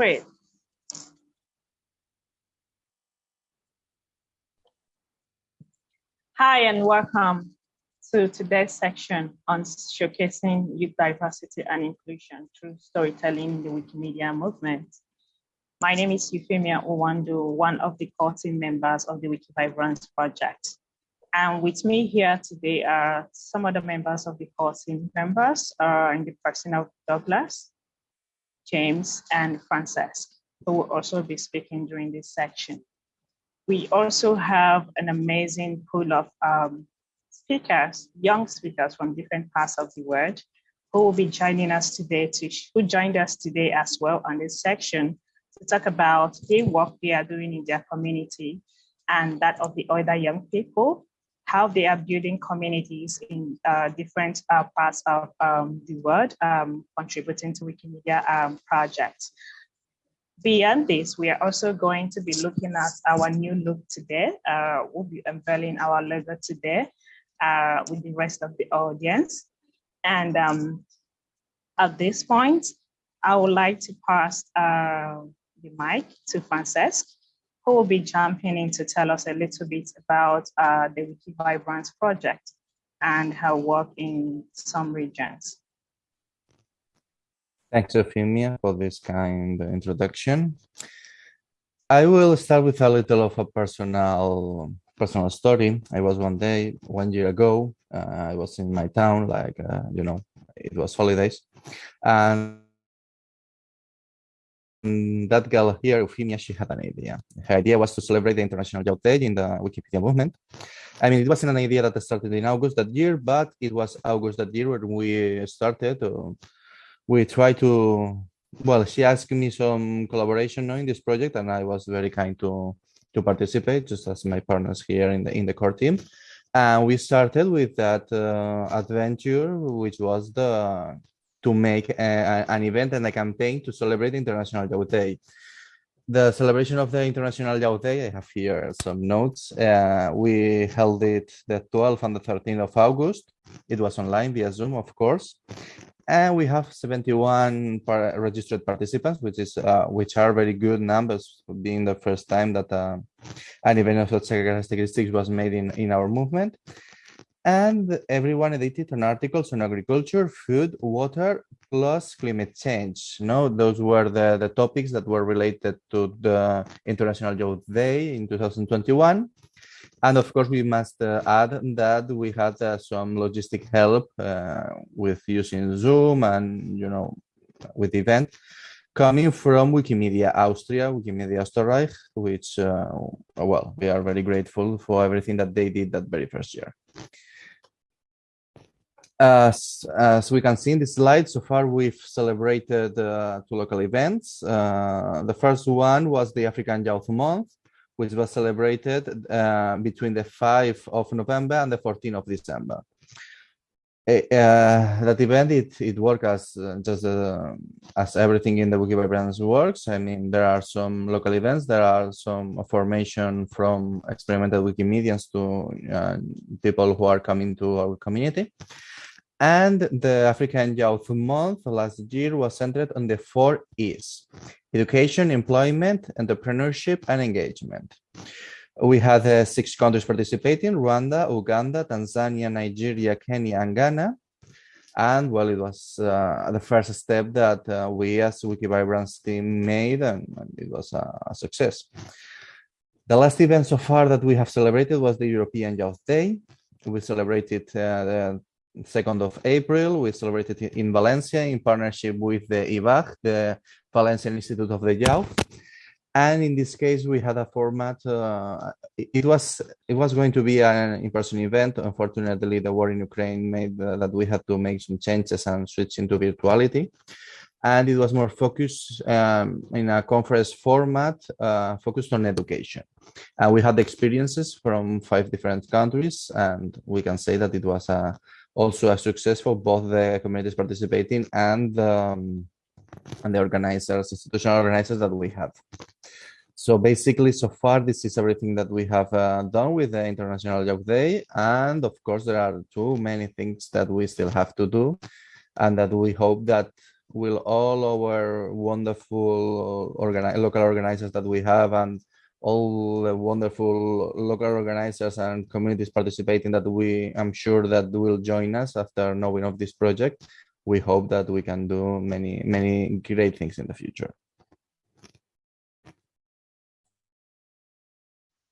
Great. Hi and welcome to today's section on showcasing youth diversity and inclusion through storytelling in the Wikimedia movement. My name is Euphemia Uwandu, one of the core team members of the Wikivibrance project. And with me here today are some of the members of the core team members uh, in the person of Douglas, James, and Francesc, who will also be speaking during this section. We also have an amazing pool of um, speakers, young speakers from different parts of the world, who will be joining us today, to, who joined us today as well on this section to talk about the work they are doing in their community and that of the other young people, how they are building communities in uh, different uh, parts of um, the world, um, contributing to Wikimedia um, projects. Beyond this, we are also going to be looking at our new look today. Uh, we'll be unveiling our logo today uh, with the rest of the audience. And um, at this point, I would like to pass uh, the mic to Francesc, who will be jumping in to tell us a little bit about uh, the Wikivibrance project and her work in some regions. Thanks, Euphemia, for this kind introduction. I will start with a little of a personal personal story. I was one day, one year ago, uh, I was in my town, like, uh, you know, it was holidays. And that girl here, Euphemia, she had an idea. Her idea was to celebrate the International Youth Day in the Wikipedia movement. I mean, it wasn't an idea that started in August that year, but it was August that year when we started. Uh, we try to well she asked me some collaboration in this project and i was very kind to to participate just as my partners here in the in the core team and we started with that uh, adventure which was the to make a, an event and a campaign to celebrate international youth day the celebration of the International Youth Day, I have here some notes. Uh, we held it the 12th and the 13th of August. It was online via Zoom, of course and we have 71 registered participants, which is uh, which are very good numbers, being the first time that uh, an event of such characteristics was made in in our movement. And everyone edited an articles on agriculture, food, water, plus climate change. No, those were the, the topics that were related to the International Youth Day in 2021. And of course, we must uh, add that we had uh, some logistic help uh, with using Zoom and, you know, with the event coming from Wikimedia Austria, Wikimedia Österreich, which, uh, well, we are very grateful for everything that they did that very first year. As, as we can see in the slide, so far we've celebrated uh, two local events. Uh, the first one was the African Youth Month, which was celebrated uh, between the 5th of November and the 14th of December. Uh, that event, it, it worked as uh, just uh, as everything in the Wikivibrance works. I mean, there are some local events, there are some formation from experimental Wikimedians to people who are coming to our community. And the African Youth Month last year was centered on the four E's, education, employment, entrepreneurship, and engagement. We had uh, six countries participating, Rwanda, Uganda, Tanzania, Nigeria, Kenya, and Ghana. And well, it was uh, the first step that uh, we as Wikivibrance team made, and, and it was a, a, success. The last event so far that we have celebrated was the European Youth Day. We celebrated uh, the 2nd of April, we celebrated in Valencia in partnership with the IVAJ, the Valencian Institute of the Youth. And in this case, we had a format. Uh, it was it was going to be an in-person event. Unfortunately, the war in Ukraine made uh, that we had to make some changes and switch into virtuality. And it was more focused um, in a conference format, uh, focused on education. And we had experiences from five different countries, and we can say that it was a also a success for both the communities participating and um, and the organizers, institutional organizers that we have. So basically, so far, this is everything that we have uh, done with the International Youth Day. And of course, there are too many things that we still have to do and that we hope that will all our wonderful organi local organizers that we have and all the wonderful local organizers and communities participating that we I'm sure that will join us after knowing of this project. We hope that we can do many, many great things in the future.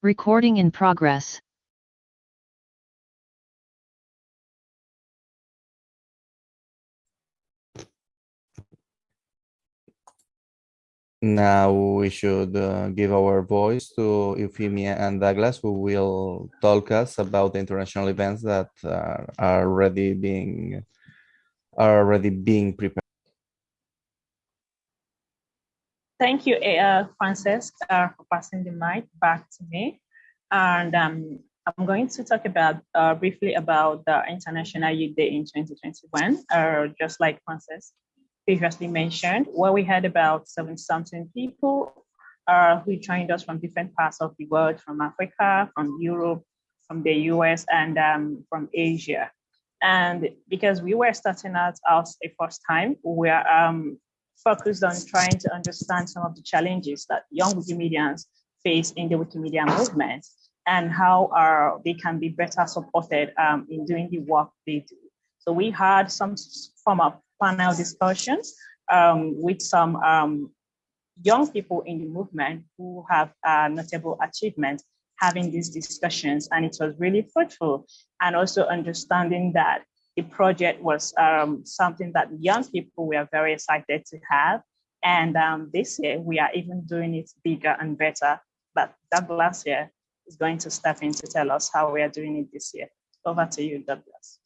Recording in progress. Now we should uh, give our voice to Euphemia and Douglas, who will talk us about the international events that uh, are already being are already being prepared. Thank you, uh, Frances, uh, for passing the mic back to me. And um, I'm going to talk about uh, briefly about the International Youth Day in 2021, uh, just like Frances previously mentioned, where we had about seven something people uh, who joined us from different parts of the world, from Africa, from Europe, from the US, and um, from Asia. And because we were starting out as a first time, we are um, focused on trying to understand some of the challenges that young Wikimedians face in the Wikimedia movement and how uh, they can be better supported um, in doing the work they do. So we had some form of panel discussions um, with some um, young people in the movement who have uh, notable achievements having these discussions and it was really fruitful. And also understanding that the project was um, something that young people were very excited to have. And um, this year we are even doing it bigger and better. But Douglas here is going to step in to tell us how we are doing it this year. Over to you Douglas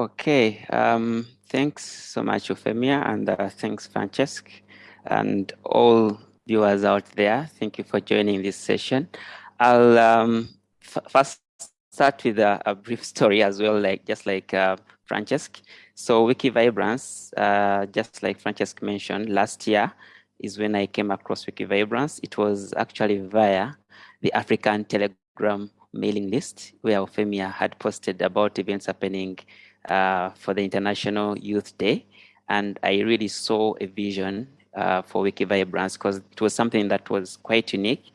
Okay, um, thanks so much, Euphemia, and uh, thanks, Francesc, and all viewers out there. Thank you for joining this session. I'll um, first start with a, a, brief story as well, like just like uh, Francesc. So Wikivibrance, uh, just like Francesc mentioned, last year is when I came across Wikivibrance. It was actually via the African Telegram mailing list where Euphemia had posted about events happening uh, for the International Youth Day. And I really saw a vision uh, for Wikivibrance because it was something that was quite unique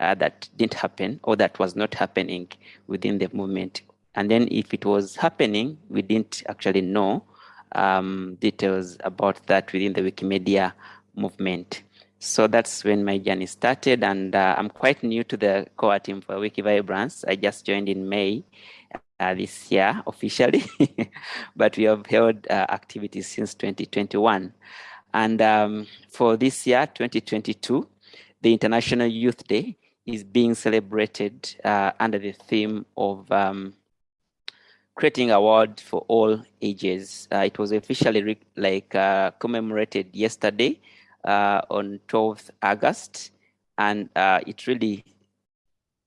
uh, that didn't happen or that was not happening within the movement. And then if it was happening, we didn't actually know um, details about that within the Wikimedia movement. So that's when my journey started, and uh, I'm quite new to the core team for Wikivibrance. I just joined in May, uh, this year officially, but we have held uh, activities since 2021. And um, for this year, 2022, the International Youth Day is being celebrated uh, under the theme of um, creating award for all ages. Uh, it was officially like uh, commemorated yesterday uh, on 12th August, and it really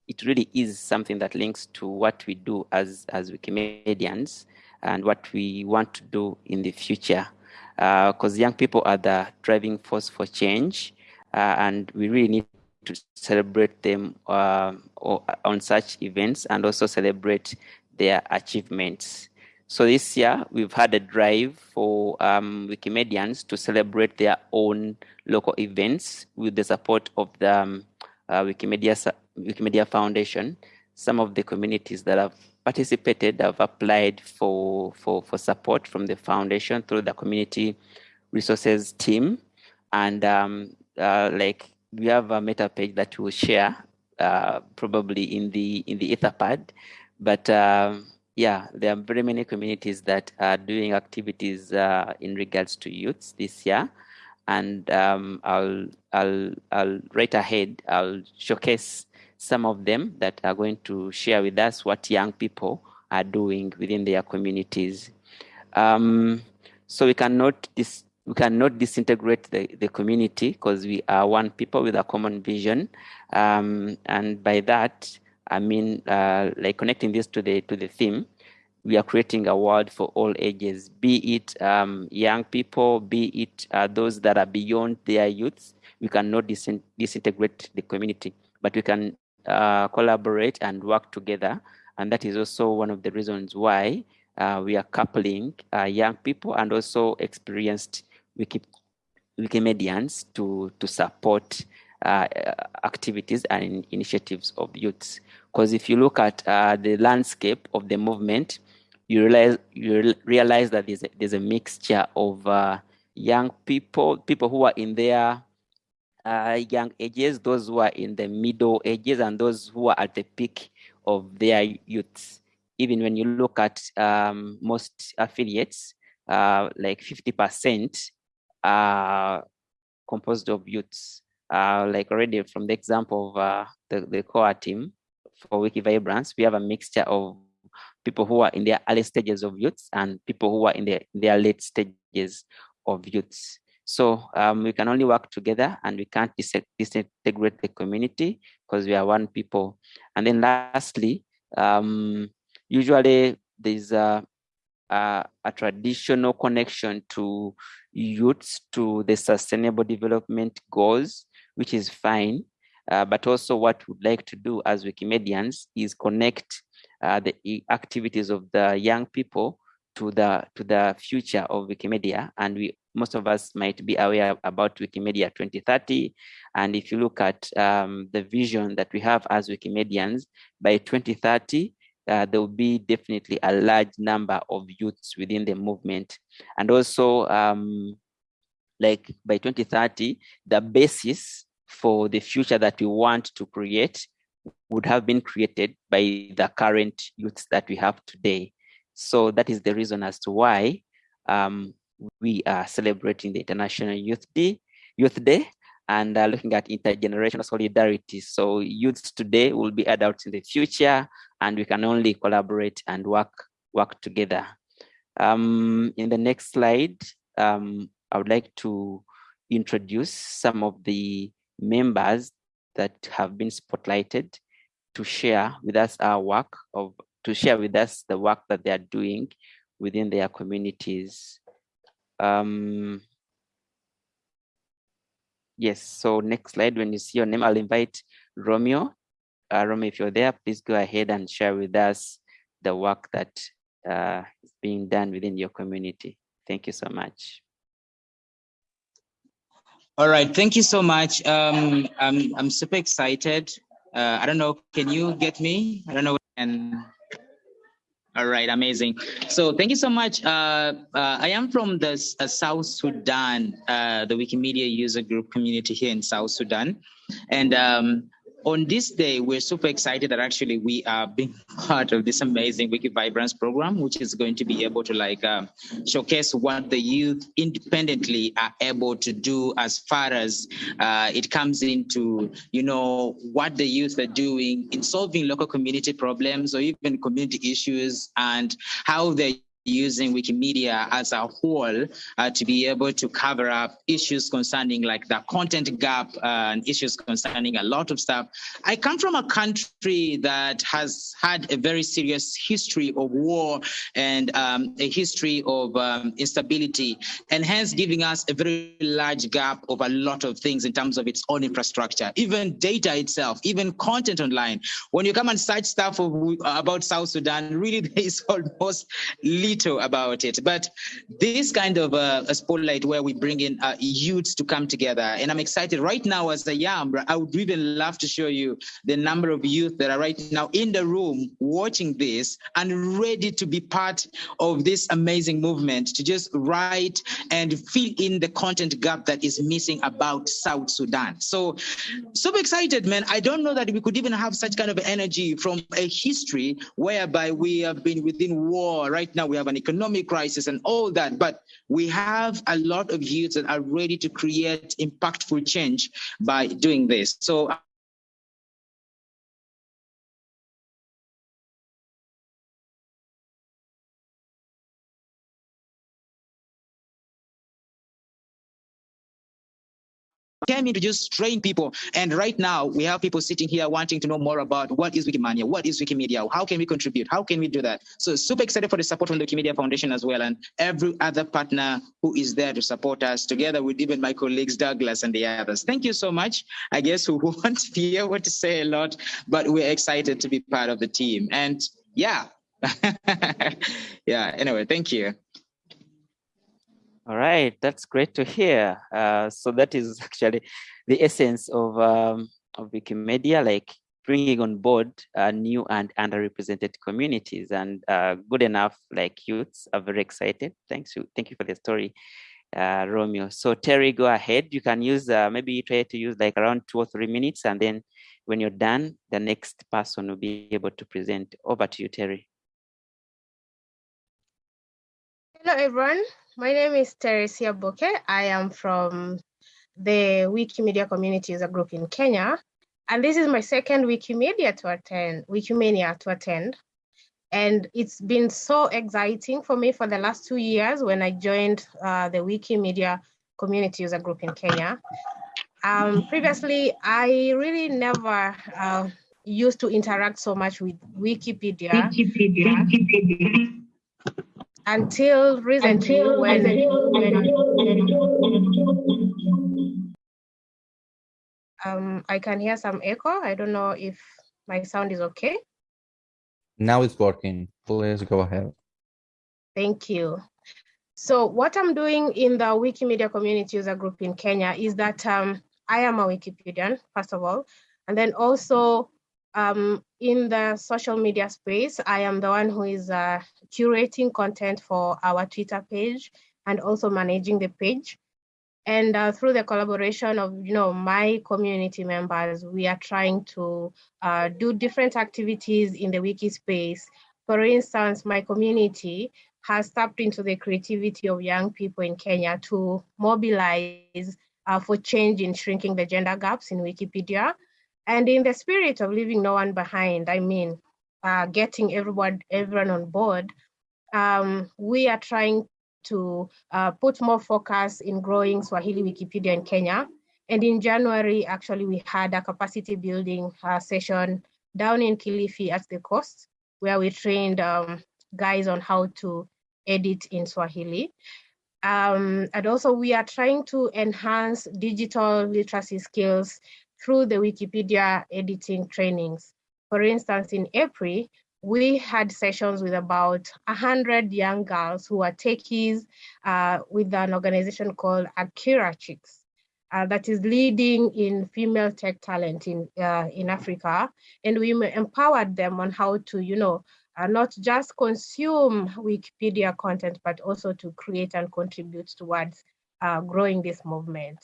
it really is something that links to what we do as, as Wikimedians and what we want to do in the future. Because uh, young people are the driving force for change, uh, and we really need to celebrate them uh, on such events and also celebrate their achievements. So this year, we've had a drive for um, Wikimedians to celebrate their own local events with the support of the um, uh, Wikimedia Wikimedia Foundation, some of the communities that have participated have applied for, for, for support from the foundation through the community resources team. And um, uh, like we have a meta page that we'll share uh, probably in the in the Etherpad. But um, yeah, there are very many communities that are doing activities uh, in regards to youths this year. And um, I'll, I'll, I'll right ahead, I'll showcase some of them that are going to share with us what young people are doing within their communities. Um, so we cannot dis we cannot disintegrate the, the community because we are one people with a common vision. Um, and by that, I mean, uh, like connecting this to the to the theme, we are creating a world for all ages, be it um, young people, be it uh, those that are beyond their youths. We cannot disintegrate the community, but we can uh, collaborate and work together And that is also one of the reasons why uh, we are coupling uh, young people and also experienced Wiki, Wikimedians to, to support uh, activities and initiatives of youths. Because if you look at uh, the landscape of the movement, you realize you realize that there's a, there's a mixture of uh, young people, people who are in their uh, young ages, those who are in the middle ages, and those who are at the peak of their youths. Even when you look at um, most affiliates, uh, like 50% are composed of youths. Uh, like already from the example of uh, the, the core team for Wikivibrance, we have a mixture of people who are in their early stages of youths and people who are in their, their late stages of youths. So um, we can only work together and we can't disintegrate the community because we are one people. And then lastly, um, usually there's a, a, a, traditional connection to youths to the sustainable development goals, which is fine. Uh, but also what we'd like to do as Wikimedians is connect uh, the activities of the young people to the to the future of Wikimedia. And we most of us might be aware about Wikimedia 2030. And if you look at um, the vision that we have as Wikimedians, by 2030, uh, there will be definitely a large number of youths within the movement. And also, um, like by 2030, the basis for the future that we want to create would have been created by the current youths that we have today. So that is the reason as to why um, we are celebrating the International Youth Day, Youth Day and uh, looking at intergenerational solidarity. So youths today will be adults in the future, and we can only collaborate and work work together. Um, in the next slide, um, I would like to introduce some of the members that have been spotlighted to share with us our work of to share with us the work that they are doing within their communities. Um, yes, so next slide, when you see your name, I'll invite Romeo. Uh, Romeo, if you're there, please go ahead and share with us the work that uh, is being done within your community. Thank you so much. All right, thank you so much. Um, I'm, I'm super excited. Uh, I don't know, can you get me? I don't know. And all right, amazing. So thank you so much. Uh, uh, I am from the uh, South Sudan, uh, the Wikimedia user group community here in South Sudan. And um, on this day, we're super excited that actually we are being part of this amazing Wiki Vibrance program, which is going to be able to like um, showcase what the youth independently are able to do as far as uh, it comes into, you know, what the youth are doing in solving local community problems or even community issues and how they using Wikimedia as a whole uh, to be able to cover up issues concerning like the content gap uh, and issues concerning a lot of stuff. I come from a country that has had a very serious history of war and um, a history of um, instability and hence giving us a very large gap of a lot of things in terms of its own infrastructure, even data itself, even content online. When you come and search stuff of, about South Sudan, really there is almost little about it. But this kind of uh, a spotlight where we bring in uh, youths to come together, and I'm excited right now as a YAM, I would even love to show you the number of youth that are right now in the room watching this and ready to be part of this amazing movement to just write and fill in the content gap that is missing about South Sudan. So super excited, man. I don't know that we could even have such kind of energy from a history whereby we have been within war. Right now, we have an economic crisis and all that, but we have a lot of youths that are ready to create impactful change by doing this. So came in to just train people. And right now, we have people sitting here wanting to know more about what is Wikimania, what is Wikimedia, how can we contribute, how can we do that? So super excited for the support from the Wikimedia Foundation as well, and every other partner who is there to support us, together with even my colleagues Douglas and the others. Thank you so much. I guess we won't be able to say a lot, but we're excited to be part of the team. And yeah. yeah, anyway, thank you. All right, that's great to hear. Uh, so that is actually the essence of, um, of Wikimedia, like bringing on board uh, new and underrepresented communities and uh, good enough like youths are very excited. Thanks you. Thank you for the story, uh, Romeo. So Terry, go ahead. You can use, uh, maybe try to use like around two or three minutes and then when you're done, the next person will be able to present. Over to you, Terry. Hello, everyone. My name is Teresia Boke. I am from the Wikimedia Community User Group in Kenya. And this is my second Wikimedia to attend, Wikimania to attend. And it's been so exciting for me for the last two years when I joined uh, the Wikimedia Community User Group in Kenya. Um, previously, I really never uh, used to interact so much with Wikipedia. Wikipedia. Wikipedia. Until recently, Until when, um, I can hear some echo. I don't know if my sound is okay. Now it's working. Please go ahead. Thank you. So what I'm doing in the Wikimedia community user group in Kenya is that um, I am a Wikipedian, first of all, and then also um, in the social media space, I am the one who is uh, curating content for our Twitter page and also managing the page. And uh, through the collaboration of you know my community members, we are trying to uh, do different activities in the wiki space. For instance, my community has tapped into the creativity of young people in Kenya to mobilize uh, for change in shrinking the gender gaps in Wikipedia. And in the spirit of leaving no one behind, I mean, uh, getting everyone, everyone on board, um, we are trying to uh, put more focus in growing Swahili Wikipedia in Kenya. And in January, actually, we had a capacity building uh, session down in Kilifi at the coast, where we trained um, guys on how to edit in Swahili. Um, and also we are trying to enhance digital literacy skills through the Wikipedia editing trainings. For instance, in April, we had sessions with about 100 young girls who are techies uh, with an organization called AkiraChix. Uh, that is leading in female tech talent in uh, in Africa, and we empowered them on how to, you know, uh, not just consume Wikipedia content, but also to create and contribute towards uh, growing this movement.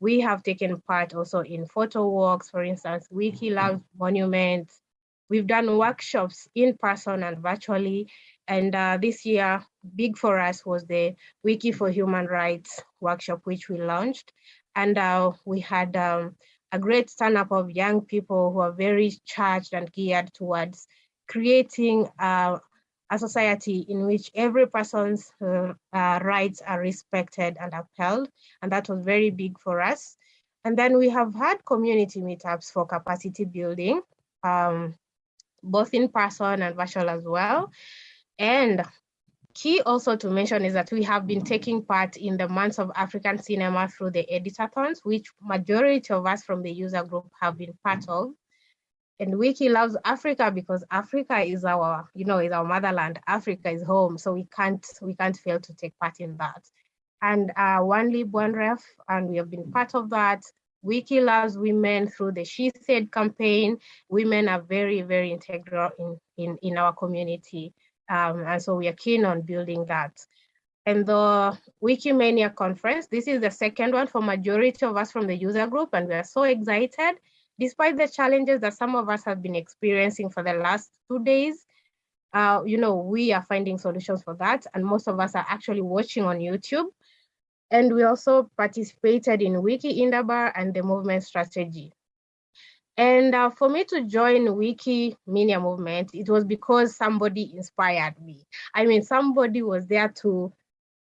We have taken part also in photo walks, for instance, Wiki Loves Monuments, We've done workshops in person and virtually. And uh, this year, big for us was the Wiki for Human Rights workshop, which we launched. And uh, we had um, a great stand up of young people who are very charged and geared towards creating uh, a society in which every person's uh, uh, rights are respected and upheld. And that was very big for us. And then we have had community meetups for capacity building. Um, both in person and virtual as well. And key also to mention is that we have been taking part in the months of African cinema through the editathons, which majority of us from the user group have been part of. And Wiki loves Africa because Africa is our, you know, is our motherland. Africa is home, so we can't we can't fail to take part in that. And uh, One Lib One Ref, and we have been part of that. Wiki loves women through the She Said campaign. Women are very, very integral in, in, in our community. Um, and so we are keen on building that. And the Wikimania conference, this is the second one for majority of us from the user group, and we are so excited. Despite the challenges that some of us have been experiencing for the last two days, uh, you know, we are finding solutions for that. And most of us are actually watching on YouTube. And we also participated in Wiki Indaba and the movement strategy. And uh, for me to join Wiki Media movement, it was because somebody inspired me. I mean, somebody was there to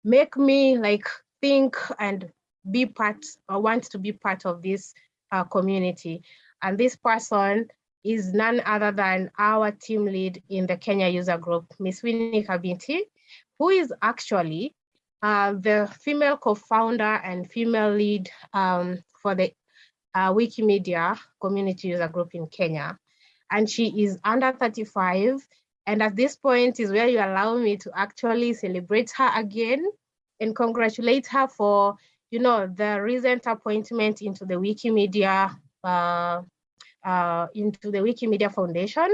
make me like think and be part or want to be part of this uh, community. And this person is none other than our team lead in the Kenya user group, Miss Winnie Kabintie, who is actually uh, the female co-founder and female lead um, for the uh, Wikimedia community user group in Kenya. And she is under 35 And at this point is where you allow me to actually celebrate her again and congratulate her for, you know, the recent appointment into the Wikimedia, uh, uh, into the Wikimedia Foundation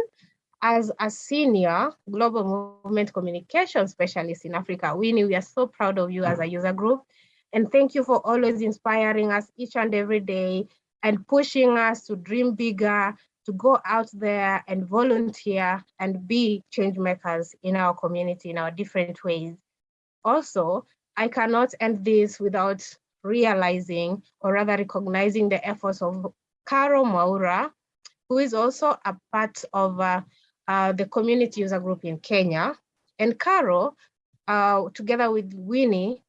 as a senior global movement communication specialist in Africa. Winnie, we are so proud of you as a user group. And thank you for always inspiring us each and every day and pushing us to dream bigger, to go out there and volunteer and be change makers in our community in our different ways. Also, I cannot end this without realizing or rather recognizing the efforts of Caro Maura, who is also a part of uh, uh, the community user group in Kenya. And Caro, uh, together with Winnie,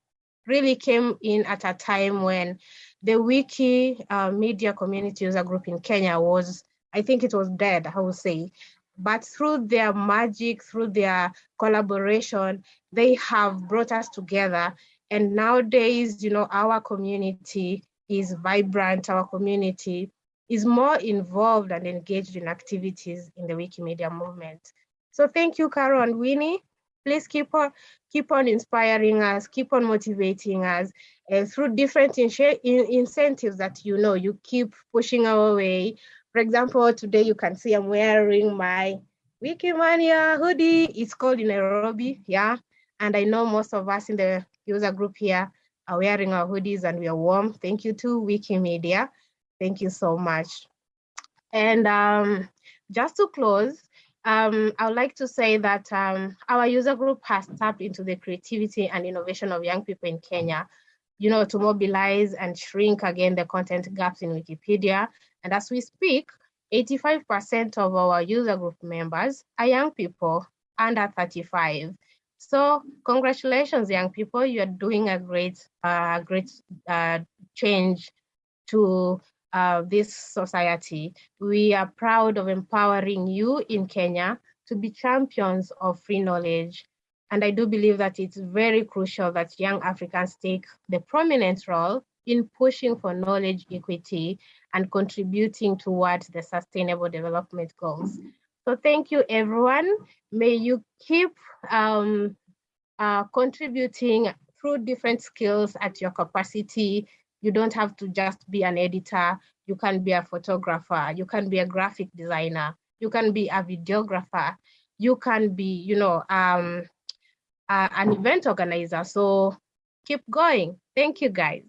really came in at a time when the wiki uh, media community user group in Kenya was, I think it was dead, I would say. But through their magic, through their collaboration, they have brought us together. And nowadays, you know, our community is vibrant, our community is more involved and engaged in activities in the Wikimedia movement. So thank you, Carol and Winnie. Please keep on, keep on inspiring us, keep on motivating us uh, through different in in incentives that you know you keep pushing our way. For example, today you can see I'm wearing my Wikimania hoodie. It's called in Nairobi, yeah. And I know most of us in the user group here are wearing our hoodies and we are warm. Thank you to Wikimedia. Thank you so much. And um, just to close, um, I would like to say that um, our user group has tapped into the creativity and innovation of young people in Kenya, you know, to mobilize and shrink again the content gaps in Wikipedia. And as we speak, 85% of our user group members are young people under 35. So congratulations, young people. You are doing a great, uh, great uh, change to uh, this society. We are proud of empowering you in Kenya to be champions of free knowledge. And I do believe that it's very crucial that young Africans take the prominent role in pushing for knowledge equity and contributing towards the sustainable development goals. So thank you, everyone. May you keep um, uh, contributing through different skills at your capacity you don't have to just be an editor. You can be a photographer. You can be a graphic designer. You can be a videographer. You can be, you know, um, uh, an event organizer. So keep going. Thank you, guys.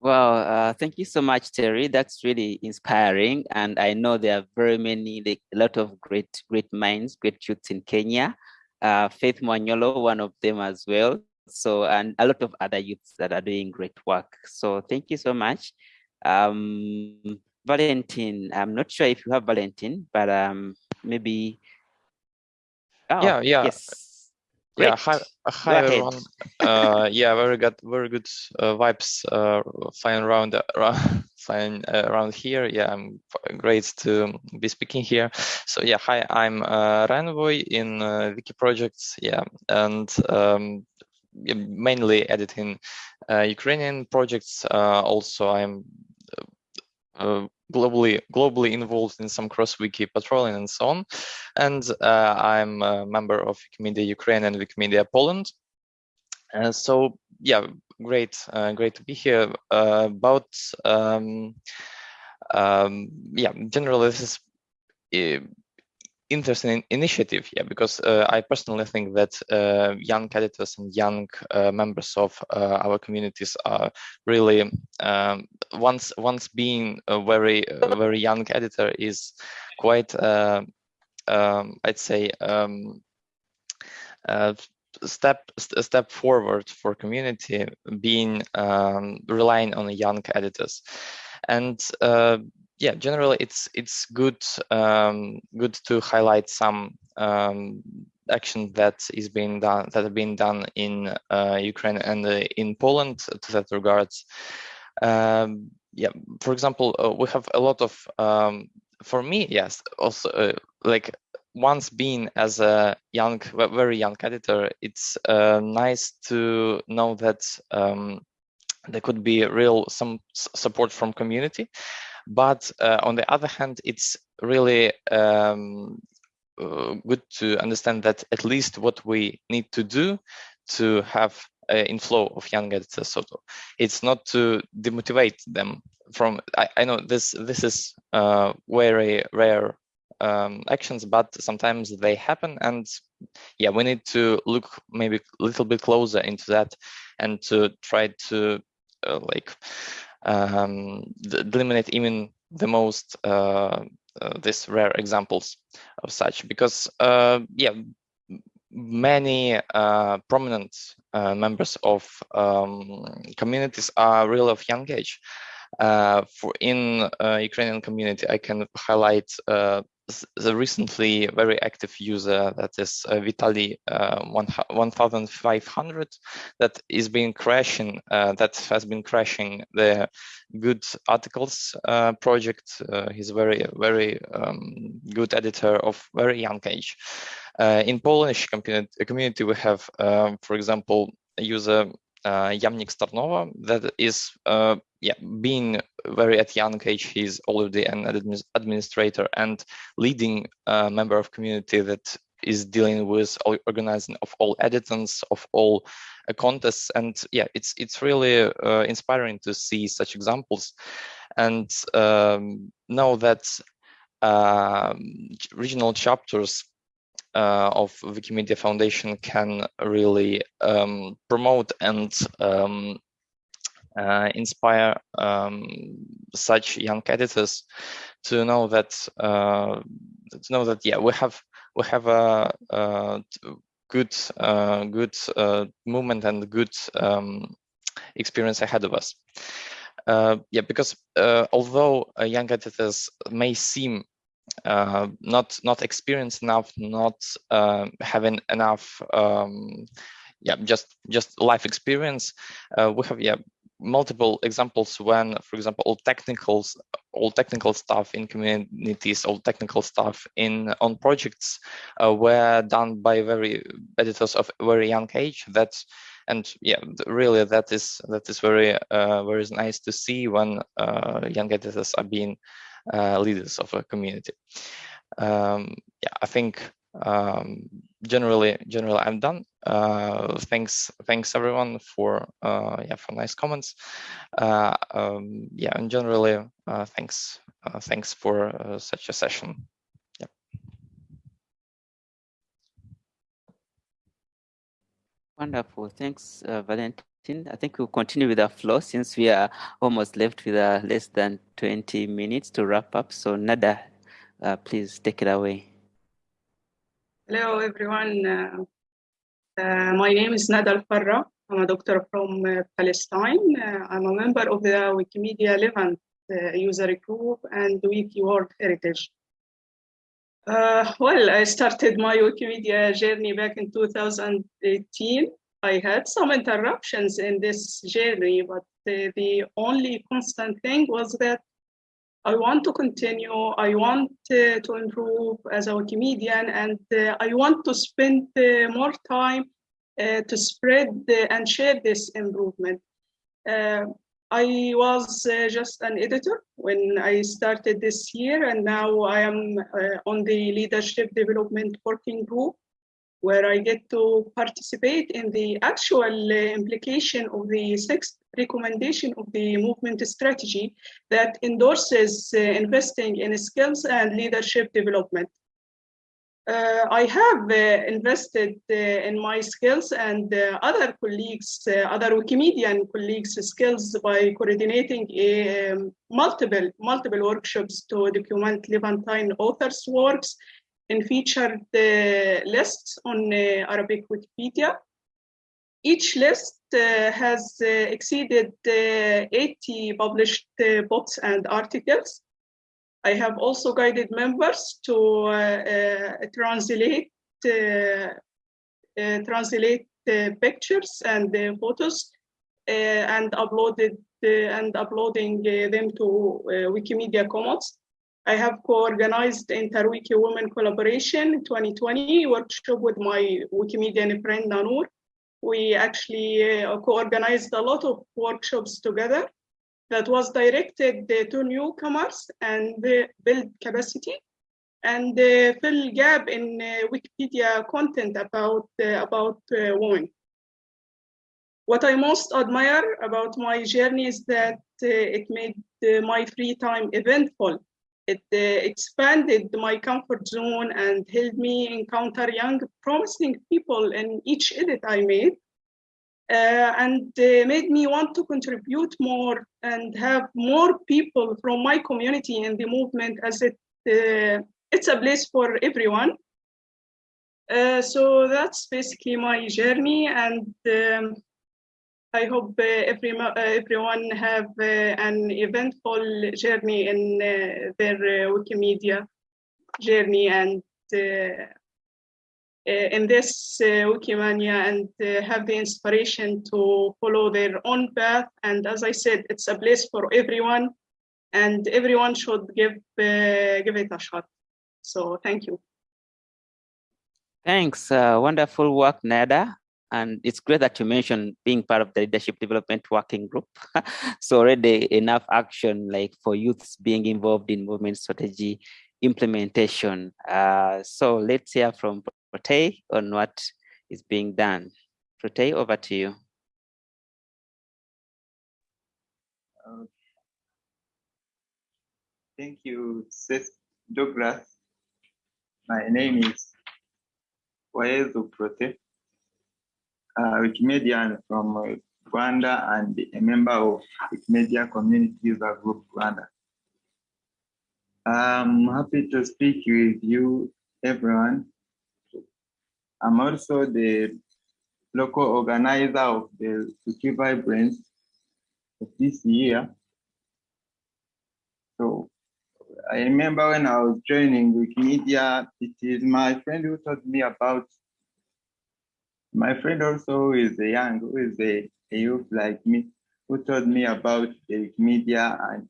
Well, uh, thank you so much, Terry. That's really inspiring. And I know there are very many, like, a lot of great, great minds, great youths in Kenya. Uh, Faith Mwanyolo, one of them as well so and a lot of other youths that are doing great work so thank you so much um valentine i'm not sure if you have valentine but um maybe oh, yeah yeah yes yeah hi hi everyone. uh yeah very good very good uh, vibes uh flying around uh, flying uh, around here. Yeah i'm great to be speaking here. So yeah hi i'm uh Ranvoy in uh, wiki projects. Yeah and um mainly editing uh, Ukrainian projects. Uh, also, I'm uh, globally globally involved in some cross-wiki patrolling and so on. And uh, I'm a member of Wikimedia Ukraine and Wikimedia Poland. Uh, so yeah, great, uh, great to be here. about um, um, yeah, generally this is interesting initiative yeah because uh, i personally think that uh, young editors and young uh, members of uh, our communities are really um, once once being a very very young editor is quite uh, um, i'd say um, step step forward for community being um, relying on young editors. And uh, yeah, generally it's it's good um, good to highlight some um, action that is being done that have been done in uh, Ukraine and uh, in Poland to that regards. Um, yeah, for example, uh, we have a lot of um, for me, yes, also uh, like once being as a young, very young editor, it's uh, nice to know that um, there could be real some support from community but uh, on the other hand, it's really um, uh, good to understand that at least what we need to do to have inflow of young editors. So it's not to demotivate them from. I, I know this this is uh, very rare um, actions, but sometimes they happen, and yeah, we need to look maybe a little bit closer into that and to try to uh, like um, eliminate even the most uh, uh, rare examples of such because uh, yeah many uh, prominent uh, members of um, communities are really of young age. Uh, for in Ukrainian community I can highlight the recently very active user that is uh, Vitali uh, 1500 that is being crashing uh, that has been crashing the good articles uh, project. Uh, he's a very very um, good editor of very young age. Uh, in Polish community, we have um, for example a user uh, Yamnik Starnova that is uh, yeah being very at young age he's already an administrator and leading member of community that is dealing with organizing of all editants of all uh, contests. And yeah it's it's really uh, inspiring to see such examples. And um, know that um, regional chapters uh, of Wikimedia Foundation can really um, promote and um, uh, inspire um, such young editors to know that uh, to know that yeah we have we have a, a good uh, good uh, movement and good um, experience ahead of us. Uh, yeah, because although young editors may seem uh, not not experienced enough, not uh, having enough, um, yeah, just just life experience. Uh, we have yeah multiple examples when, for example, all technicals, all technical stuff in communities, all technical stuff in on projects uh, were done by very editors of very young age. That and yeah, really that is that is very uh, very nice to see when uh, young editors are being uh, leaders of a community. Um, yeah, I think um, generally, generally, I'm done. Uh, thanks, thanks everyone for uh, yeah for nice comments. Uh, um, yeah, and generally, uh, thanks, uh, thanks for such a session. Yeah. Wonderful. Thanks, Valentin. I think we'll continue with our flow since we are almost left with uh, less than 20 minutes to wrap up. So Nada, uh, please take it away. Hello, everyone. Uh, uh my name is Nada Al-Farra. I'm a doctor from uh, Palestine. Uh, I'm a member of the Wikimedia Levant user group and Wiki World Heritage. well, I started my Wikimedia journey back in 2018 I had some interruptions in this journey, but the, the only constant thing was that I want to continue, I want uh, to improve as a Wikimedian, and uh, I want to spend uh, more time uh, to spread and share this improvement. Uh, I was uh, just an editor when I started this year, and now I am on the leadership development working group where I get to participate in the actual uh, implication of the sixth recommendation of the movement strategy that endorses uh, investing in skills and leadership development. Uh, I have uh, invested uh, in my skills and uh, other colleagues, other Wikimedian colleagues' skills by coordinating um, multiple, multiple workshops to document Levantine authors' works and featured the lists on uh, Arabic Wikipedia. Each list uh, has uh, exceeded uh, 80 published uh, books and articles. I have also guided members to uh, translate translate pictures and photos and uploaded and uploading them to Wikimedia Commons. I have co-organized Interwiki Women Collaboration 2020 workshop with my Wikimedian friend Nanur. We actually uh, co-organized a lot of workshops together that was directed uh, to newcomers and build capacity. and uh, fill gap in uh, Wikipedia content about, uh, about uh, women. What I most admire about my journey is that uh, it made uh, my free time eventful. It expanded my comfort zone and helped me encounter young, promising people in each edit I made. Uh, and uh, made me want to contribute more and have more people from my community in the movement as it uh, it's a place for everyone. Uh, so that's basically my journey, and um, I hope uh, every, uh, everyone have uh, an eventful journey in uh, their Wikimedia journey and in this Wikimania and have the inspiration to follow their own path. And as I said, it's a place for everyone, and everyone should give give it a shot. So thank you. Thanks. Uh, wonderful work, Nada. And it's great that you mentioned being part of the leadership development working group. so already enough action like for youths being involved in movement strategy implementation. Uh, so let's hear from Prote on what is being done. Prote, over to you. Thank you, Seth Douglas. My name is Waezu Prote, a Wikimedian from uh, Rwanda and a member of Wikimedia Community User Group Rwanda. I'm happy to speak with you, everyone. I'm also the local organizer of the Wiki Vibrance of this year. So I remember when I was joining Wikimedia, it is my friend who taught me about, my friend also is a young, who is a, a youth like me, who taught me about the Wikimedia and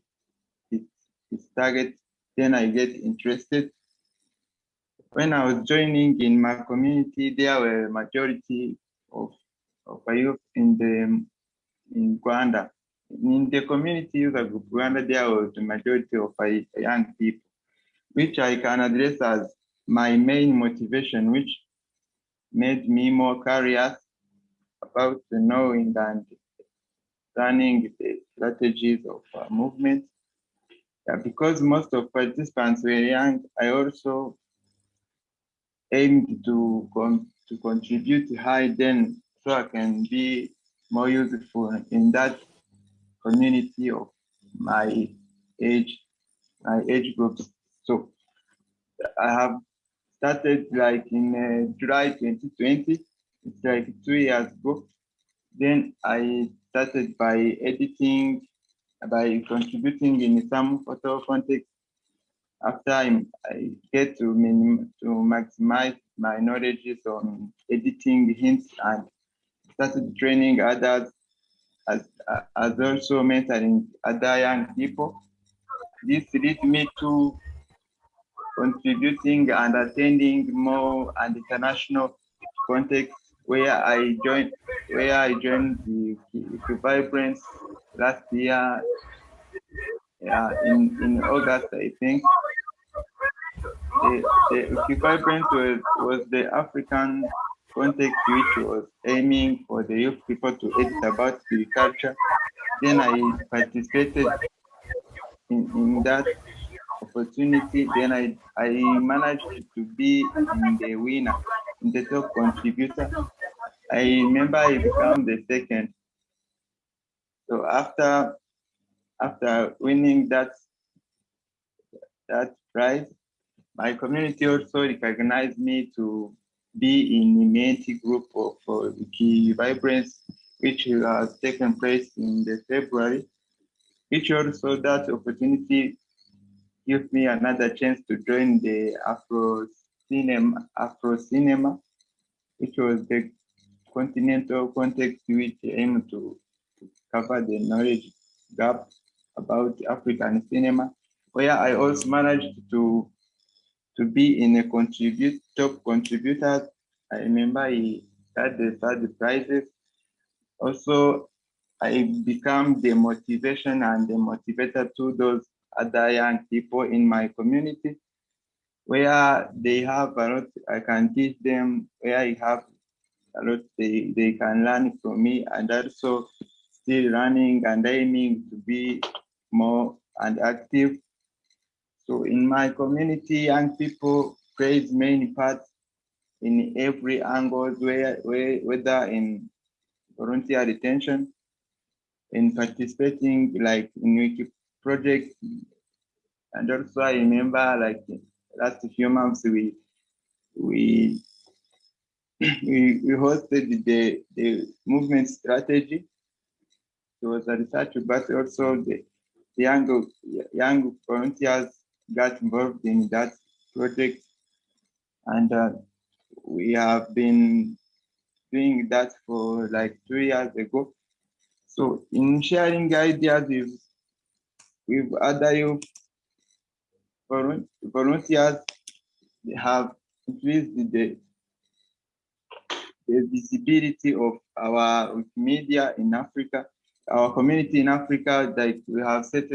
its, its target. Then I get interested. When I was joining in my community, there were majority of, of youth in the in Rwanda in the community user group, Rwanda, there was the majority of young people, which I can address as my main motivation, which made me more curious about knowing and planning the strategies of uh, movement. Yeah, because most of participants were young, I also aimed to, con to contribute to high then so I can be more useful in that community of my age, my age groups. So I have started like in uh, July 2020. It's like two years ago. Then I started by editing, by contributing in some photo context. After I, I get to minim, to maximize my knowledge on editing hints and started training others as, as also mentoring other young people. This leads me to contributing and attending more and international context where I joined where I joined the, the Vibrance last year yeah, in, in August, I think. The, the Vibrance was, was the African context which was aiming for the youth people to edit about the culture. Then I participated in, in that opportunity. Then I, I managed to be in the winner, in the top contributor. I remember I became the second. So after after winning that that prize, my community also recognized me to be in immunity group of Wiki Vibrance, which has taken place in the February, which also that opportunity give me another chance to join the Afro Cinema, Afro Cinema, which was the continental context which aimed to, to cover the knowledge gap about African cinema, where I also managed to to be in a contribute top contributor. I remember he had the third prizes. Also, I become the motivation and the motivator to those other young people in my community. where they have a lot, I can teach them where I have a lot they, they can learn from me and also still running and aiming to be more and active. So in my community, young people plays many parts in every angle, where, where, whether in volunteer retention, in participating like in project, and also I remember like last few months we we we, hosted the, the movement strategy. It was a research, but also the, the young, young volunteers got involved in that project. And uh, we have been doing that for like two years ago. So in sharing ideas with, with other youth volunteers, they have increased the the visibility of our media in Africa, our community in Africa, like we have set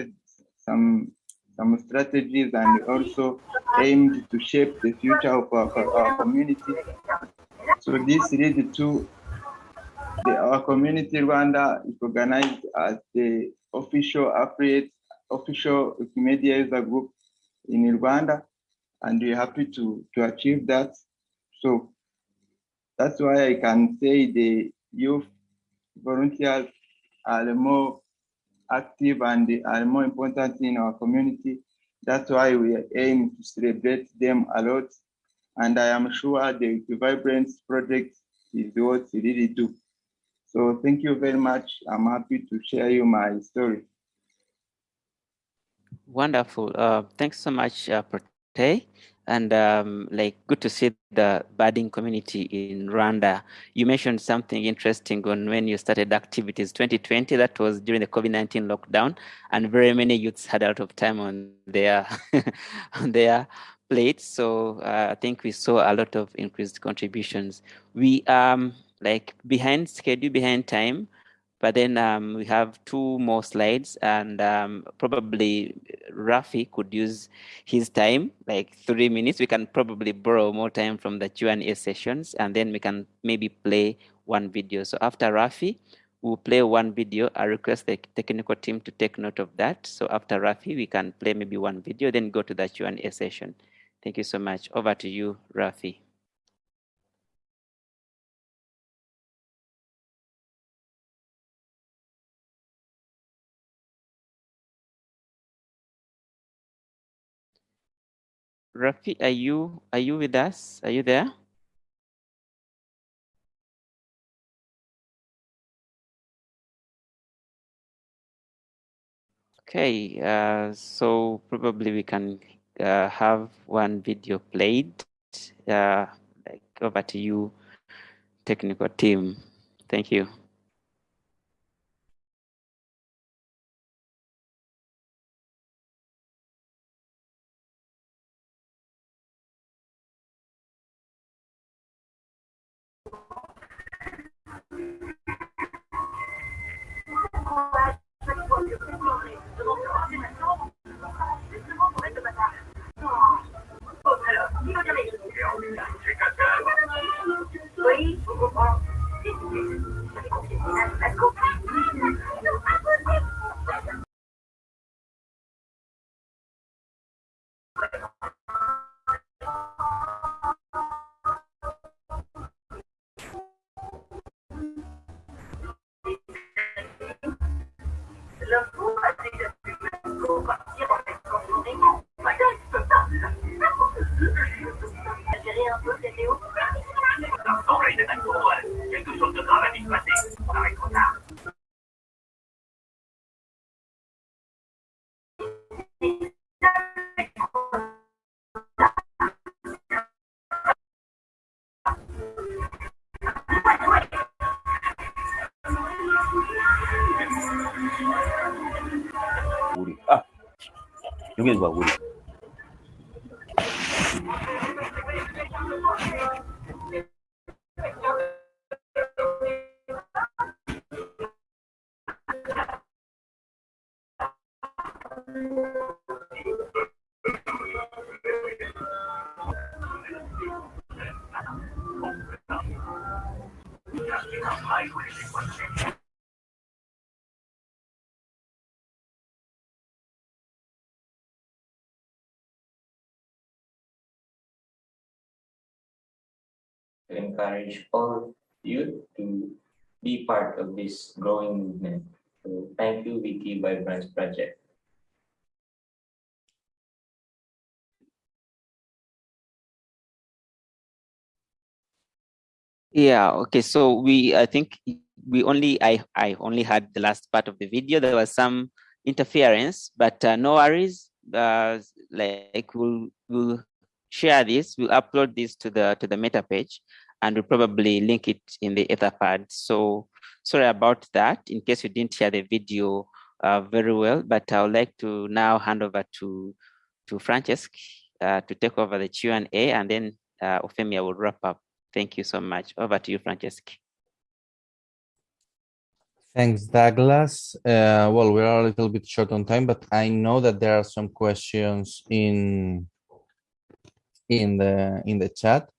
some some strategies and also aimed to shape the future of our, our community. So this leads to the, our community Rwanda is organized as the official affiliate, official media user group in Rwanda, and we're happy to, to achieve that. So that's why I can say the youth volunteers are more active and are more important in our community. That's why we aim to celebrate them a lot. And I am sure the Vibrance project is what we really do. So thank you very much. I'm happy to share you my story. Wonderful. Uh, thanks so much, uh, Prote and um, like good to see the budding community in Rwanda. You mentioned something interesting on when you started activities 2020. That was during the COVID-19 lockdown, and very many youths had a lot of time on their on their plates. So uh, I think we saw a lot of increased contributions. We um like behind schedule, behind time. But then um, we have two more slides, and um, probably Rafi could use his time, like three minutes. We can probably borrow more time from the Q&A sessions, and then we can maybe play one video. So after Rafi, we'll play one video. I request the technical team to take note of that. So after Rafi, we can play maybe one video, then go to the Q&A session. Thank you so much. Over to you, Rafi. Rafi, are you are you with us? Are you there? Okay, uh, so probably we can uh, have one video played. Uh, like over to you, technical team. Thank you. Let's go. Buli to encourage all youth to be part of this growing movement. So thank you, Wiki Vibrance Project. Yeah, okay. So we, I think we only, I, I only had the last part of the video. There was some interference, but uh, no worries. Uh, like we'll, we'll share this, we'll upload this to the, to the meta page and we'll probably link it in the Etherpad. So sorry about that in case you didn't hear the video uh, very well, but I would like to now hand over to, to Francesc uh, to take over the Q&A and then uh, will wrap up. Thank you so much. Over to you, Francesc. Thanks, Douglas. Uh, well, we are a little bit short on time, but I know that there are some questions in in the in the chat.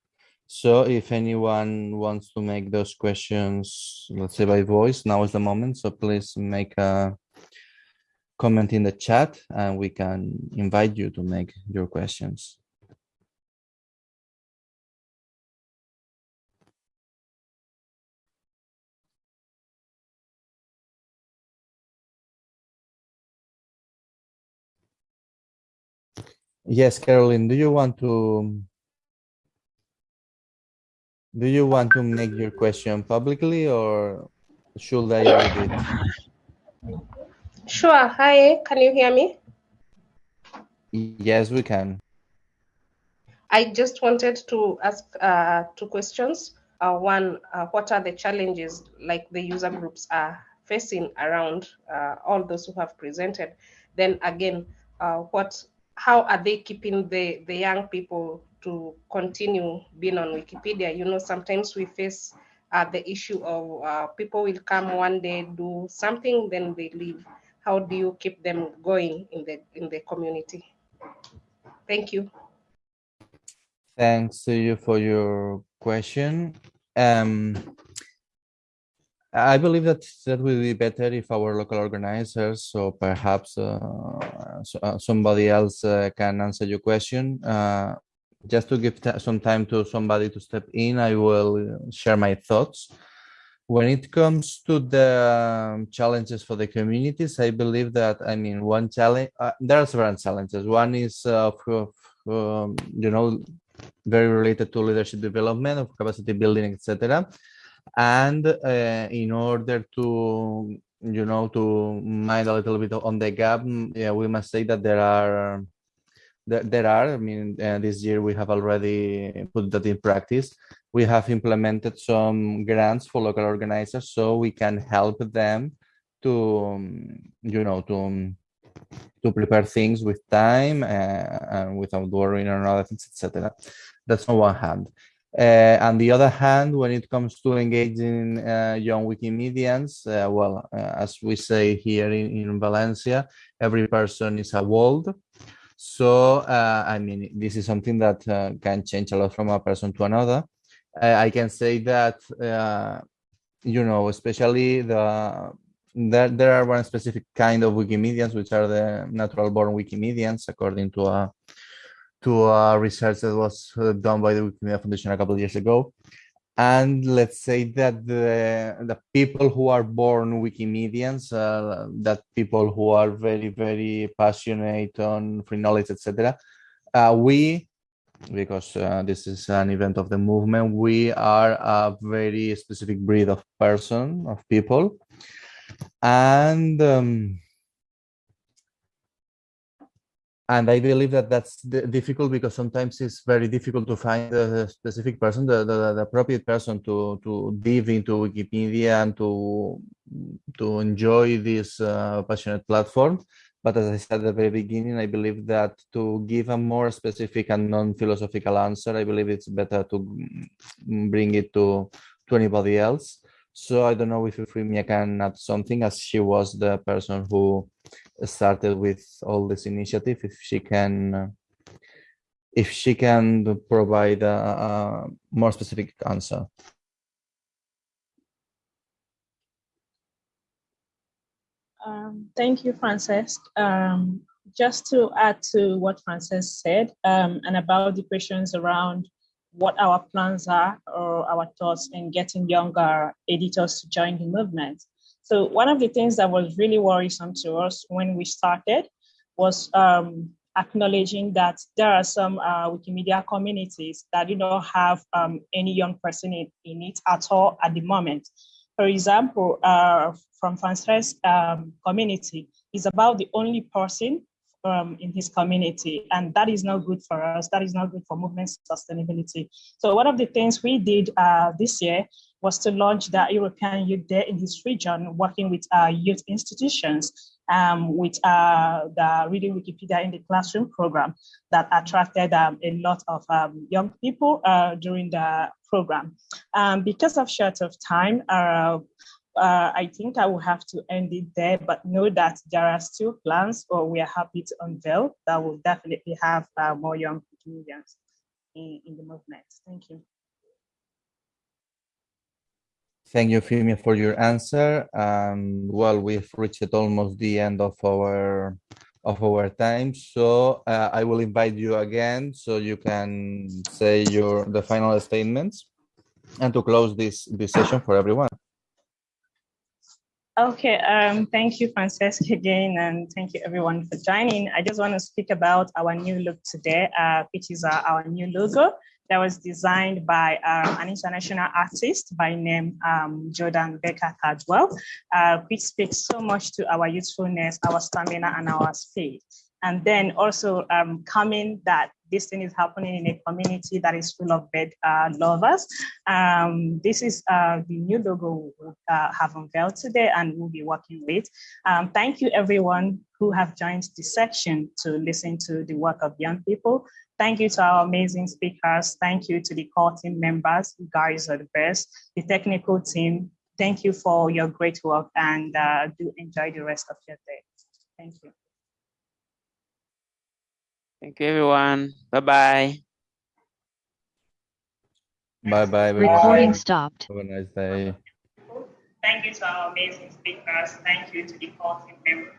So if anyone wants to make those questions, let's say by voice, now is the moment. So please make a comment in the chat and we can invite you to make your questions. Yes, Caroline, do you want to do you want to make your question publicly or should I read it? Sure. Hi, can you hear me? Yes, we can. I just wanted to ask uh, two questions. Uh, one, uh, what are the challenges like the user groups are facing around uh, all those who have presented? Then again, uh, what, how are they keeping the, the young people to continue being on Wikipedia. You know, sometimes we face uh, the issue of uh, people will come one day, do something, then they leave. How do you keep them going in the in the community? Thank you. Thanks to you for your question. Um, I believe that that will be better if our local organizers, so perhaps uh, so, uh, somebody else uh, can answer your question. Just to give some time to somebody to step in, I will share my thoughts. When it comes to the um, challenges for the communities, I believe that, I mean, one challenge, uh, there are several challenges. One is, uh, of, um, you know, very related to leadership development, of capacity building, etc. And uh, in order to, you know, to mind a little bit on the gap, mm, yeah, we must say that there are there are. I mean, uh, this year we have already put that in practice. We have implemented some grants for local organizers so we can help them to, um, you know, to um, to prepare things with time uh, and without worrying on other things, etc. That's on one hand. Uh, on the other hand, when it comes to engaging uh, young Wikimedians, uh, well, uh, as we say here in, in Valencia, every person is a world. So, uh, I mean, this is something that uh, can change a lot from a person to another. Uh, I can say that, uh, you know, especially the there, there are one specific kind of Wikimedians, which are the natural born Wikimedians, according to a to a research that was uh, done by the Wikimedia Foundation a couple of years ago and let's say that the, the people who are born wikimedians uh, that people who are very very passionate on free knowledge etc uh, we because uh, this is an event of the movement we are a very specific breed of person of people. And um, and I believe that that's difficult because sometimes it's very difficult to find a specific person, the, the, the, appropriate person to to dive into Wikipedia and to to enjoy this uh, passionate platform. But as I said at the very beginning, I believe that to give a more specific and non-philosophical answer, I believe it's better to bring it to to anybody else. So I don't know if Euphemia can add something as she was the person who started with all this initiative if she can if she can provide a, a more specific answer Um, thank you, Frances. Um, just to add to what Frances said um, and about the questions around what our plans are or our thoughts in getting younger editors to join the movement. So one of the things that was really worrisome to us when we started was um, acknowledging that there are some uh, Wikimedia communities that do not have um, any young person in, in, it at all at the moment. For example, uh, from Frances um, community is about the only person um, in his community, and that is not good for us. That is not good for movement sustainability. So one of the things we did uh, this year was to launch the European Youth Day in his region, working with uh, youth institutions, um, with uh, the Reading Wikipedia in the Classroom program that attracted um, a lot of um, young people uh, during the program. Um, because of short of time, uh, uh, I think I will have to end it there, but know that there are still plans, or we are happy to unveil that will definitely have uh, more young Wikimedians in, in the movement. Thank you. Thank you, Fimia, for your answer. Um, well, we've reached almost the end of our of our time, so uh, I will invite you again so you can say your the final statements and to close this this session for everyone. Okay, um, thank you, Francesca, again, and thank you everyone for joining. I just want to speak about our new look today, uh, which is uh, our new logo that was designed by um, an international artist by name um, Jordan Becker Cadwell, uh, which speaks so much to our youthfulness, our stamina, and our speed. And then also um, coming that this thing is happening in a community that is full of bird uh, lovers. Um, this is uh, the new logo we uh, have unveiled today and we'll be working with. Um, thank you everyone who have joined this section to listen to the work of young people. Thank you to our amazing speakers. Thank you to the core team members. You guys are the best. The technical team, thank you for your great work and uh, do enjoy the rest of your day. Thank you. Thank you, everyone. Bye-bye. Bye-bye. Recording stopped. Have a nice day. Thank you to our amazing speakers. Thank you to the core team members.